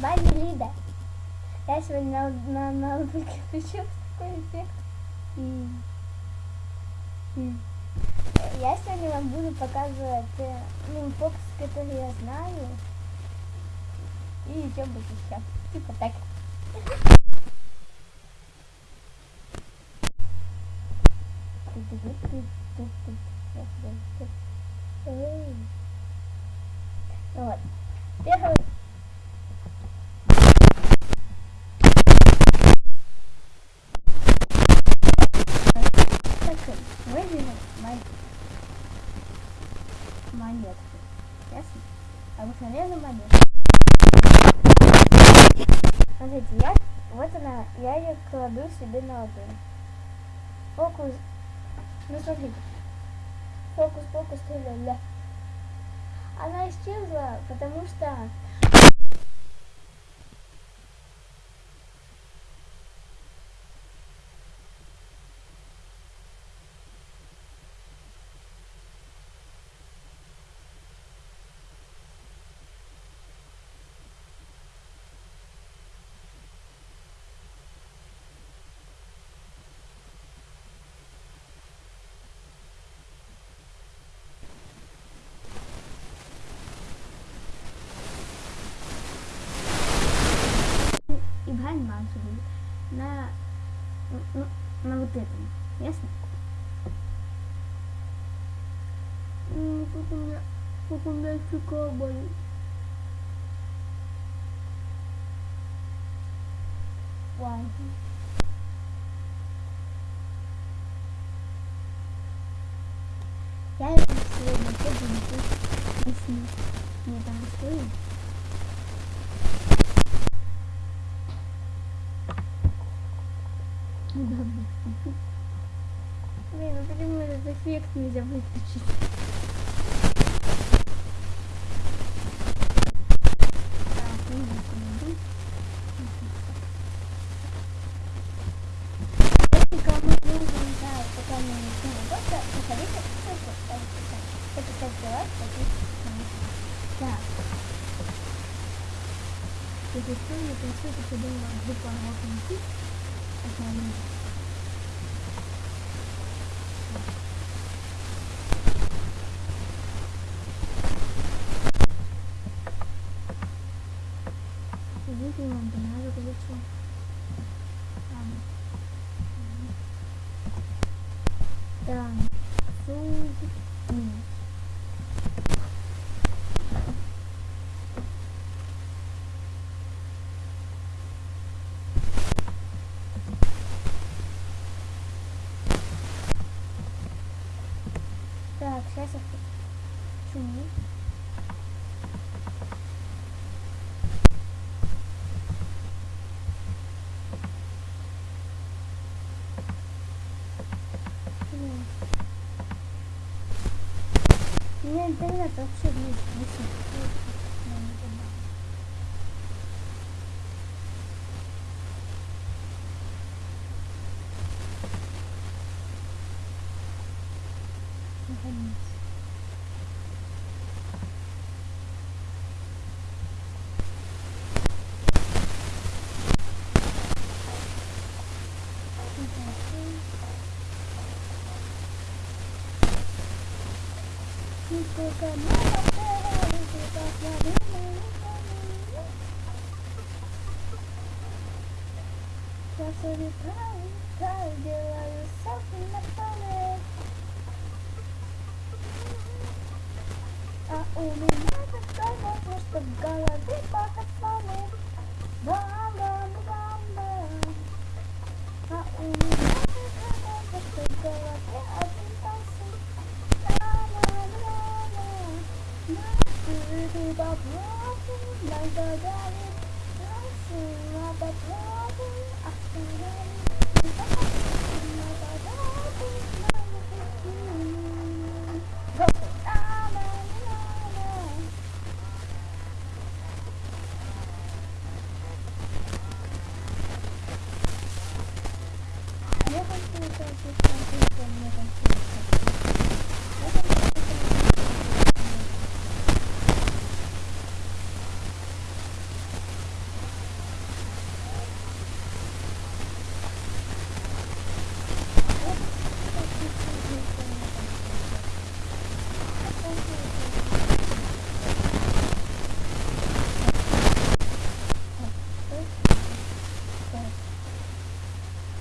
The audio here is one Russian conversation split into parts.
Бади Лида. Я сегодня на, на, на ноутбуке включил такой эффект. И... и- Я сегодня вам буду показывать э, ну, фокус, который я знаю. И еще будет еще. Типа так. Вот. Первый Так, выделим мон- монетку. Ясно? Обыкновенную монетку. Смотрите, я, вот она, я ее кладу себе на ладонь. Фокус, ну смотрите, фокус, фокус, ля Она исчезла, потому что и брать мансу будет на, ну, на вот этом. Ясно? М, Как у меня, как у меня щека болит. Ладно. Я сегодня буду если мне там стоит. Блин, ну почему этот эффект нельзя выключить? Если кому нужен, да, пока не начну работа, приходите, ссылку Включу. Блин. У меня интернет вообще вниз висит. Я улетаю, таю, делаю селфи на память. А у меня такая что в голове пахотманы. Бам-бам-бам-бам. А у меня такая возможность, что в голове один танцует. Ла-ла-ла-ла. Наши попробуем, нам догадали.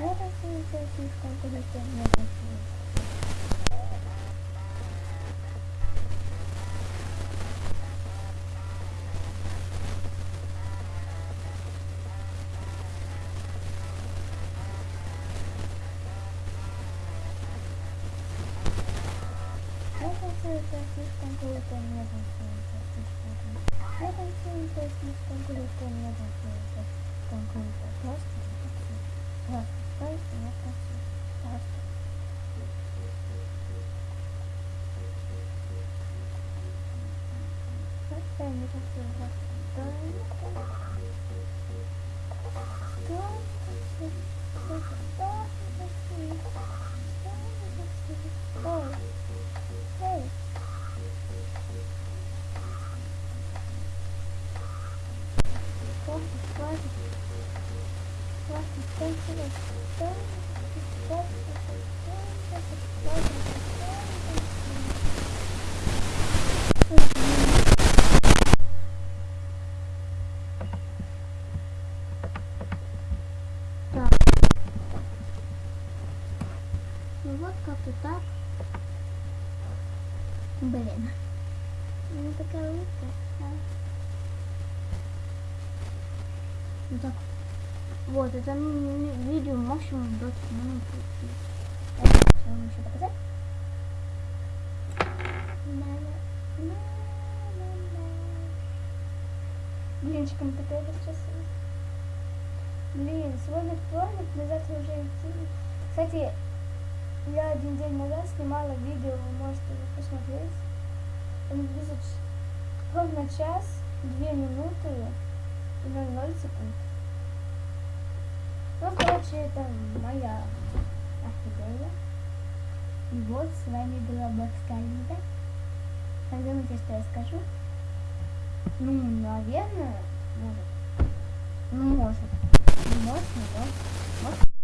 私に精神感覚だけお願いします。Круто, не танцую слишком круто. Я танцую слишком круто, не танцую слишком круто. Просто не танцую. Просто, просто не танцую. Просто. Просто не танцую. Просто Ну вот как-то так. Блин. Ну такая улыбка. да. Ну так. Вот, это видео максимум 20 минут. Вам еще показать. Блинчиком такая красивая. Блин, сегодня вторник, мы завтра уже идти. Кстати, я один день назад снимала видео, вы можете посмотреть. Он ч- ровно час, две минуты и 00 секунд. Ну, короче, это моя орхидея. И вот с вами была Бакскалида. Когда мы что я скажу? Ну, наверное, может. Ну, может. Не может, но